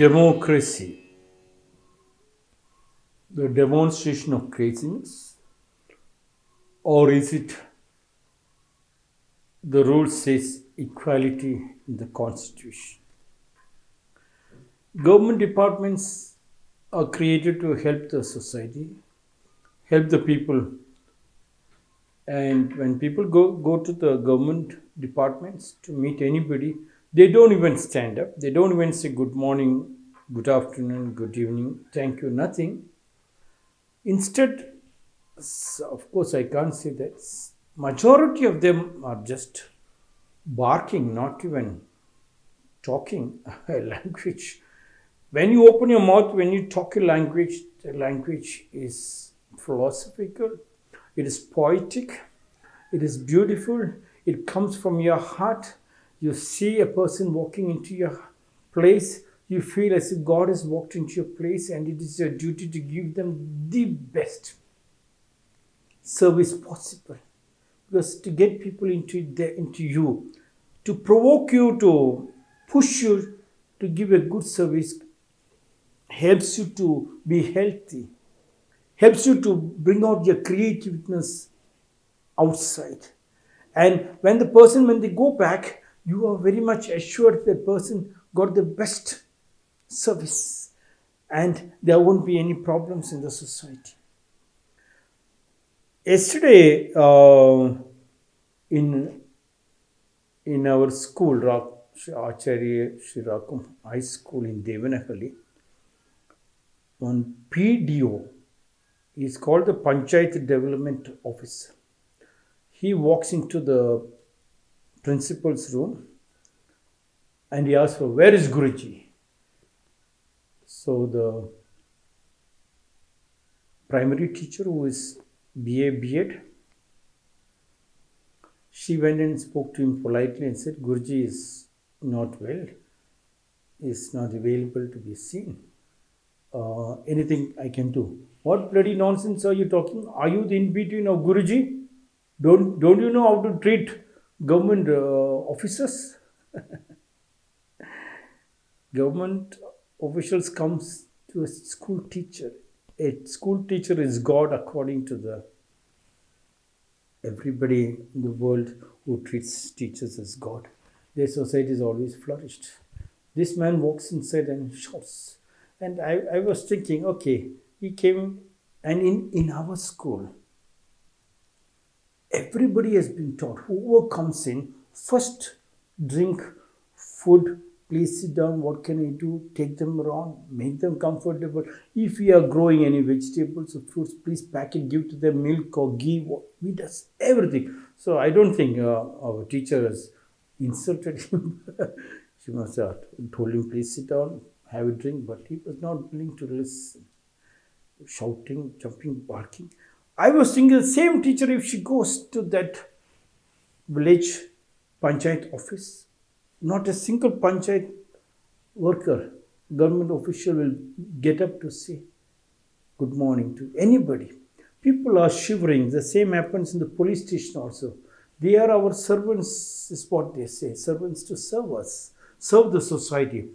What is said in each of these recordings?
democracy, the demonstration of craziness, or is it the rule says equality in the constitution? Government departments are created to help the society, help the people. And when people go, go to the government departments to meet anybody, they don't even stand up. They don't even say good morning, good afternoon, good evening, thank you, nothing. Instead, of course, I can't say that. Majority of them are just barking, not even talking a language when you open your mouth, when you talk a language, the language is philosophical, it is poetic, it is beautiful, it comes from your heart. You see a person walking into your place, you feel as if God has walked into your place, and it is your duty to give them the best service possible. Because to get people into, into you, to provoke you, to push you to give a good service helps you to be healthy, helps you to bring out your creativeness outside. And when the person, when they go back, you are very much assured that person got the best service and there won't be any problems in the society. Yesterday, uh, in in our school, Acharya Shirakum High School in Devanahalli, one PDO is called the Panchayat Development Officer. He walks into the principal's room and he asked for where is Guruji? So the primary teacher who is BA BEd, she went and spoke to him politely and said, Guruji is not well, is not available to be seen uh, anything I can do. What bloody nonsense are you talking? Are you the in between of Guruji? Don't, don't you know how to treat government uh, officers? government officials comes to a school teacher. A school teacher is God according to the everybody in the world who treats teachers as God. Their society is always flourished. This man walks inside and shouts, and I, I was thinking, okay, he came, and in, in our school, everybody has been taught, whoever comes in, first drink, food, please sit down, what can I do? Take them around, make them comfortable. If we are growing any vegetables or fruits, please pack it, give to them milk or ghee. We does everything. So I don't think uh, our teacher has insulted him. she must have told him, please sit down, have a drink, but he was not willing to listen. Shouting, jumping, barking. I was thinking the same teacher, if she goes to that village panchayat office, not a single panchayat worker, government official will get up to say good morning to anybody. People are shivering. The same happens in the police station also. They are our servants, is what they say, servants to serve us, serve the society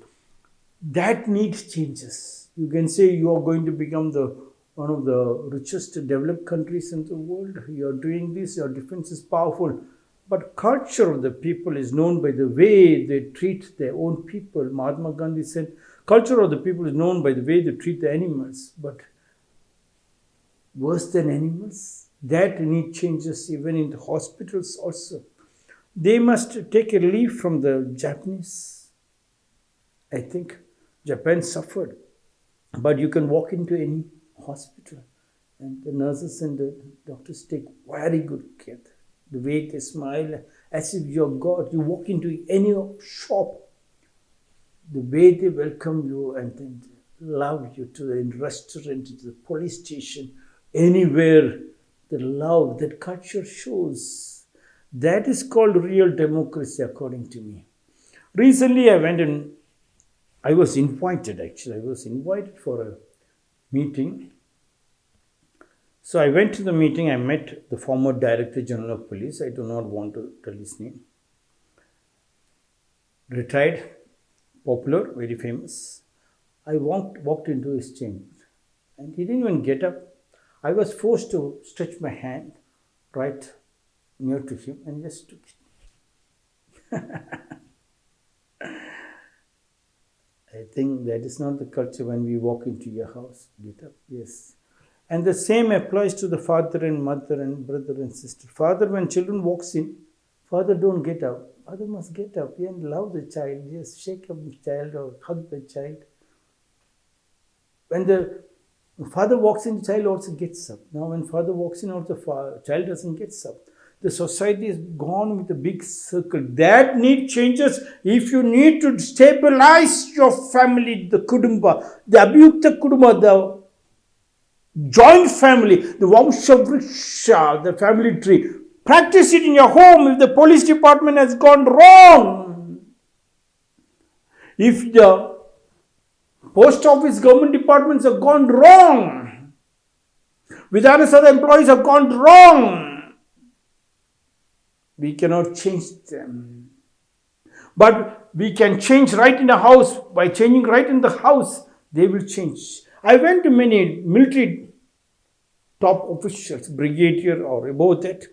that needs changes. You can say you are going to become the one of the richest developed countries in the world. You are doing this, your defense is powerful. But culture of the people is known by the way they treat their own people. Mahatma Gandhi said, culture of the people is known by the way they treat the animals. But worse than animals, that need changes even in the hospitals also. They must take a leaf from the Japanese. I think Japan suffered. But you can walk into any hospital and the nurses and the doctors take very good care. The way they smile as if you're God. You walk into any shop, the way they welcome you and then love you to the restaurant, to the police station, anywhere, the love that culture shows. That is called real democracy, according to me. Recently, I went and I was invited actually, I was invited for a meeting. So I went to the meeting, I met the former Director General of Police, I do not want to tell his name. Retired, popular, very famous. I walked, walked into his chamber and he didn't even get up. I was forced to stretch my hand right near to him and just took it. I think that is not the culture when we walk into your house. Get up, yes. And the same applies to the father and mother and brother and sister. Father, when children walks in, father don't get up. Father must get up and love the child. Just shake up the child or hug the child. When the father walks in, the child also gets up. Now, when father walks in, also father, child doesn't get up. The society is gone with a big circle. That need changes if you need to stabilize your family, the kudumba, the abhyukta kudumba, the joint family, the Vamshavriksha, the family tree. Practice it in your home if the police department has gone wrong. If the post office government departments have gone wrong. Vidhana Sabha employees have gone wrong. We cannot change them. But we can change right in the house. By changing right in the house, they will change. I went to many military top officials, brigadier or above that.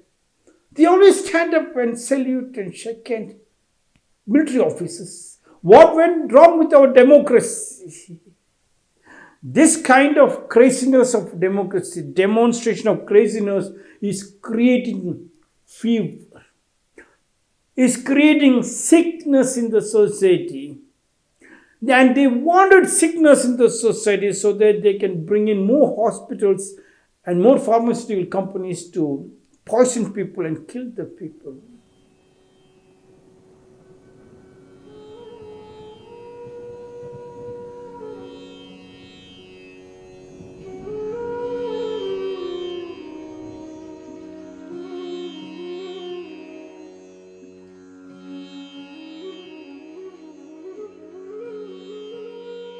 They always stand up and salute and shake hands. Military officers. What went wrong with our democracy? This kind of craziness of democracy, demonstration of craziness, is creating fever, is creating sickness in the society. And they wanted sickness in the society so that they can bring in more hospitals and more pharmaceutical companies to poison people and kill the people.